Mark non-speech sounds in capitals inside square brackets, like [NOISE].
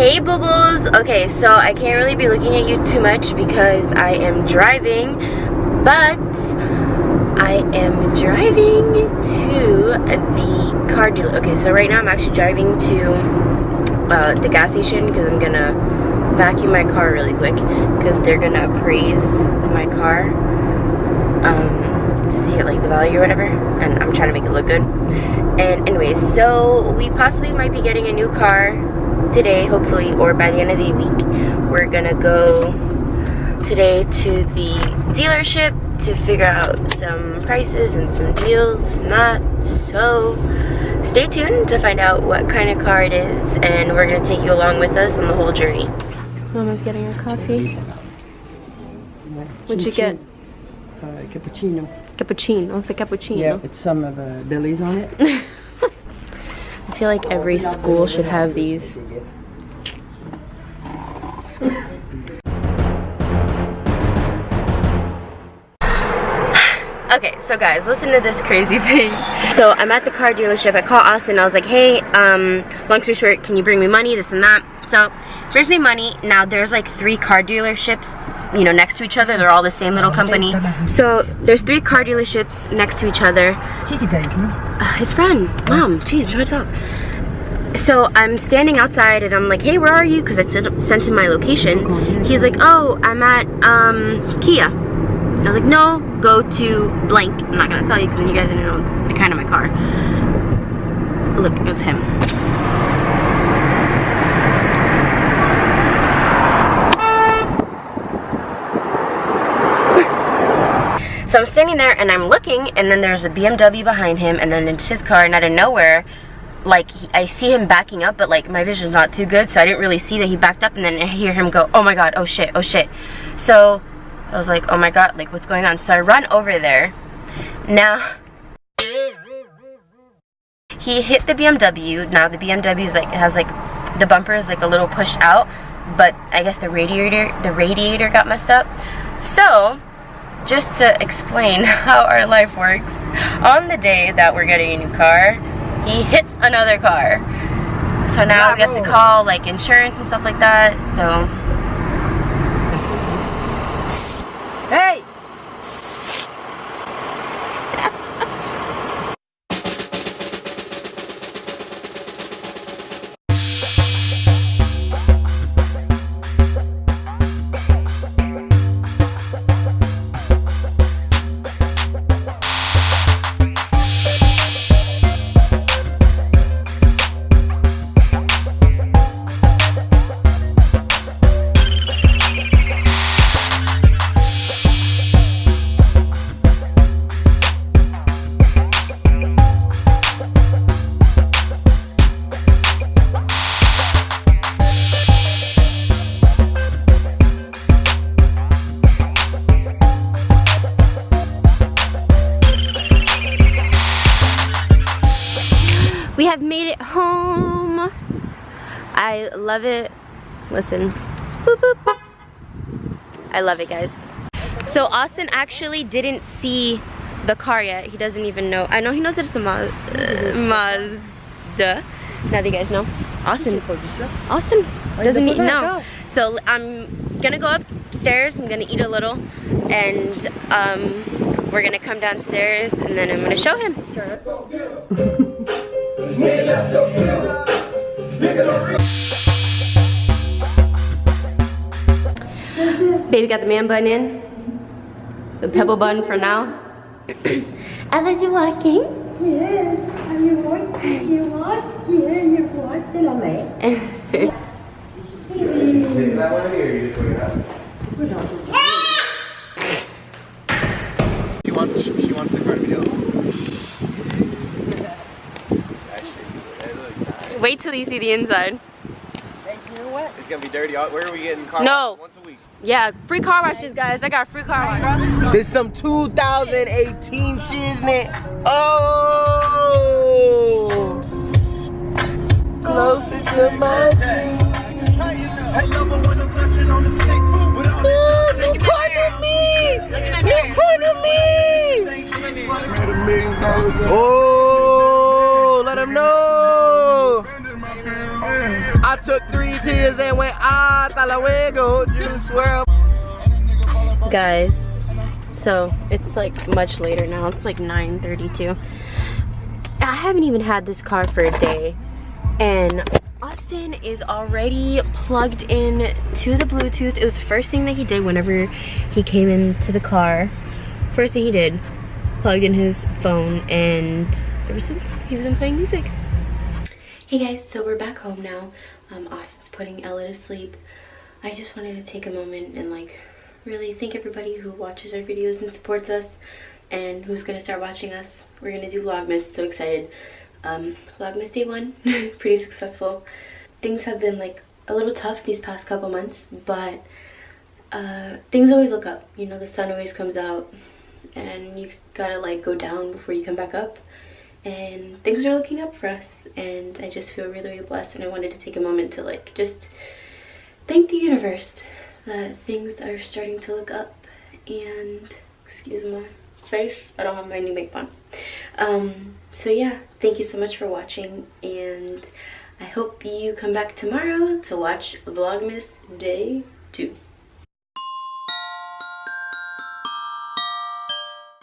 Hey Boogles! Okay, so I can't really be looking at you too much because I am driving, but I am driving to the car dealer. Okay, so right now I'm actually driving to uh, the gas station because I'm gonna vacuum my car really quick because they're gonna appraise my car um, to see like the value or whatever and I'm trying to make it look good. And anyways, so we possibly might be getting a new car today hopefully or by the end of the week. We're gonna go today to the dealership to figure out some prices and some deals and so stay tuned to find out what kind of car it is and we're gonna take you along with us on the whole journey mama's getting her coffee what'd you get uh, cappuccino cappuccino it's a cappuccino yeah with some of the Billy's on it [LAUGHS] I feel like every school should have these. [SIGHS] Okay, so guys, listen to this crazy thing. So I'm at the car dealership. I call Austin. I was like, hey, um, long story short, can you bring me money, this and that? So, me money. Now, there's like three car dealerships, you know, next to each other. They're all the same little company. So, there's three car dealerships next to each other. Uh, his friend. Mom, jeez, we're trying to talk. So I'm standing outside and I'm like, hey, where are you? Because I sent him my location. He's like, oh, I'm at um, Kia. I was like, no, go to blank. I'm not going to tell you because then you guys don't know the kind of my car. Look, it's him. So I'm standing there and I'm looking and then there's a BMW behind him and then it's his car and out of nowhere like he, I see him backing up but like my vision's not too good so I didn't really see that he backed up and then I hear him go oh my god oh shit oh shit. So I was like oh my god like what's going on? So I run over there. Now he hit the BMW now the BMW is like has like the bumper is like a little pushed out but I guess the radiator the radiator got messed up. So just to explain [LAUGHS] how our life works, on the day that we're getting a new car, he hits another car. So now we have to call like insurance and stuff like that. So. Have made it home. I love it. Listen. Boop, boop. I love it, guys. So Austin actually didn't see the car yet. He doesn't even know. I know he knows that it's a Ma uh, Mazda. Now that you guys know. Austin. Austin doesn't eat. No. So I'm gonna go upstairs. I'm gonna eat a little, and um, we're gonna come downstairs, and then I'm gonna show him. [LAUGHS] got the man bun in. The pebble bun for now. [COUGHS] Alice, you walking? Yes, are you want? You want? Yeah, you want. Đây là mẹ. Take that [LAUGHS] one here, you just wait it out. She wants, she, she wants the cardio. Wait till you see the inside gonna be dirty. Uh, where are we getting car no. once a week? Yeah, free car washes, guys. I got free car wash. This some 2018 shiznit. Oh, closer to my dream. You cornered me. You cornered me. Made a million dollars. Oh. I took three tears and went ah, hasta luego. Juice WRLD. Guys, so it's like much later now. It's like 9.32. I haven't even had this car for a day. And Austin is already plugged in to the Bluetooth. It was the first thing that he did whenever he came into the car. First thing he did, plugged in his phone and ever since he's been playing music. Hey guys, so we're back home now. Um, Austin's putting Ella to sleep. I just wanted to take a moment and like really thank everybody who watches our videos and supports us and who's gonna start watching us. We're gonna do Vlogmas, so excited. Um, Vlogmas day one, [LAUGHS] pretty successful. Things have been like a little tough these past couple months, but uh, things always look up. You know, the sun always comes out and you gotta like go down before you come back up. And things are looking up for us and I just feel really, really blessed and I wanted to take a moment to like just thank the universe that things are starting to look up and excuse my face i don't have my new makeup on. Um so yeah thank you so much for watching and i hope you come back tomorrow to watch vlogmas day two